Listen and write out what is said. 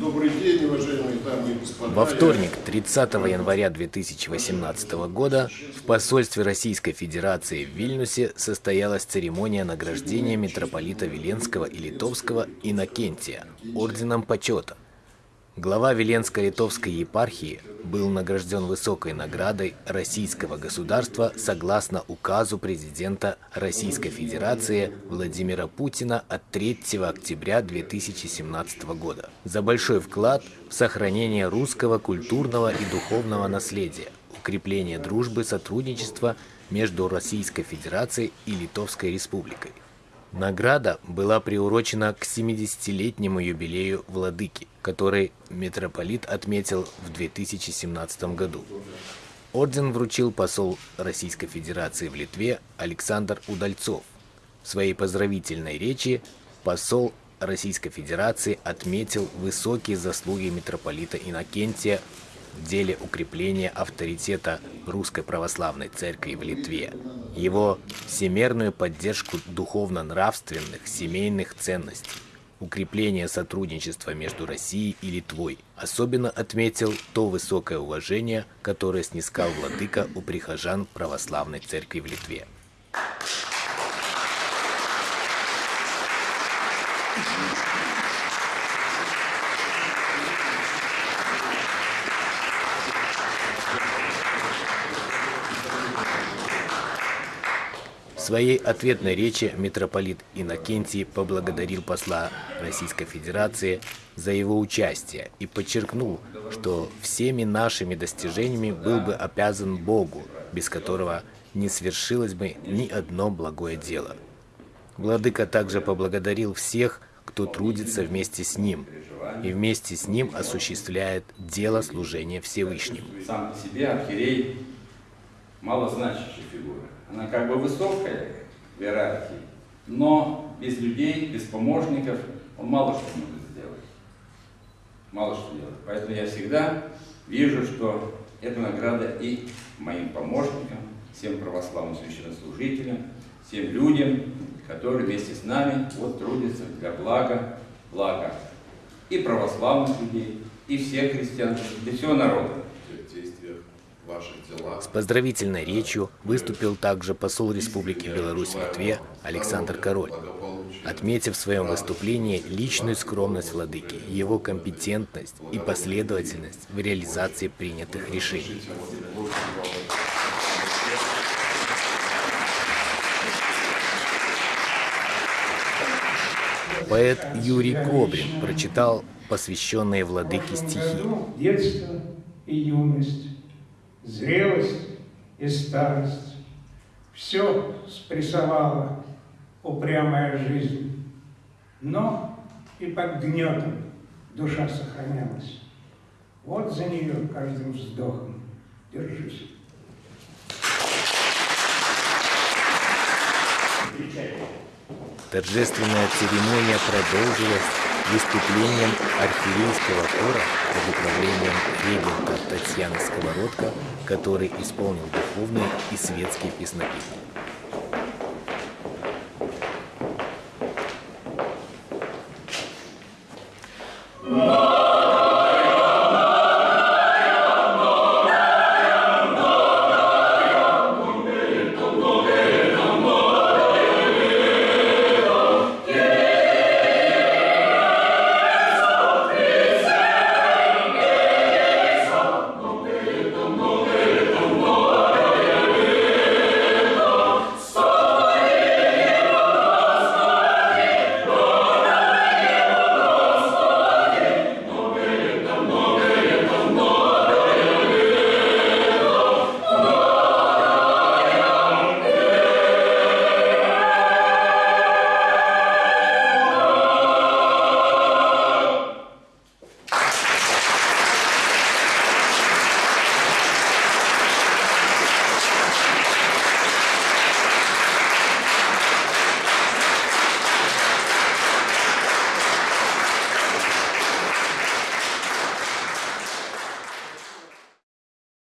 Добрый день, уважаемые дамы и господа. Во вторник, 30 января 2018 года, в посольстве Российской Федерации в Вильнюсе состоялась церемония награждения митрополита Веленского и Литовского Иннокентия орденом почета. Глава Веленско-Литовской епархии был награжден высокой наградой российского государства согласно указу президента Российской Федерации Владимира Путина от 3 октября 2017 года за большой вклад в сохранение русского культурного и духовного наследия, укрепление дружбы, сотрудничества между Российской Федерацией и Литовской Республикой. Награда была приурочена к 70-летнему юбилею Владыки, который митрополит отметил в 2017 году. Орден вручил посол Российской Федерации в Литве Александр Удальцов. В своей поздравительной речи посол Российской Федерации отметил высокие заслуги митрополита Иннокентия в деле укрепления авторитета Русской Православной Церкви в Литве, его всемерную поддержку духовно-нравственных семейных ценностей, укрепление сотрудничества между Россией и Литвой. Особенно отметил то высокое уважение, которое снискал владыка у прихожан Православной Церкви в Литве. Своей ответной речи митрополит Иннокентий поблагодарил посла Российской Федерации за его участие и подчеркнул, что всеми нашими достижениями был бы обязан Богу, без которого не свершилось бы ни одно благое дело. Владыка также поблагодарил всех, кто трудится вместе с ним и вместе с ним осуществляет дело служения Всевышнему. Сам себе архиерей малозначащая фигура. Она как бы высокая в иерархии, но без людей, без помощников он мало что может сделать. Мало что делать. Поэтому я всегда вижу, что эта награда и моим помощникам, всем православным священнослужителям, всем людям, которые вместе с нами вот трудятся для блага, блага и православных людей, и всех христиан, и всего народа. С поздравительной речью выступил также посол Республики Беларусь в Литве Александр Король, отметив в своем выступлении личную скромность владыки, его компетентность и последовательность в реализации принятых решений. Поэт Юрий Кобрин прочитал посвященные владыке стихи. Детство и юность зрелость и старость. Все спрессовала упрямая жизнь, но и под гнетом душа сохранялась. Вот за нее каждым вздохом держусь. Торжественная церемония продолжилась выступлением архиерейского хора под управлением регента Татьяны Сковородка, который исполнил духовные и светские песнопения.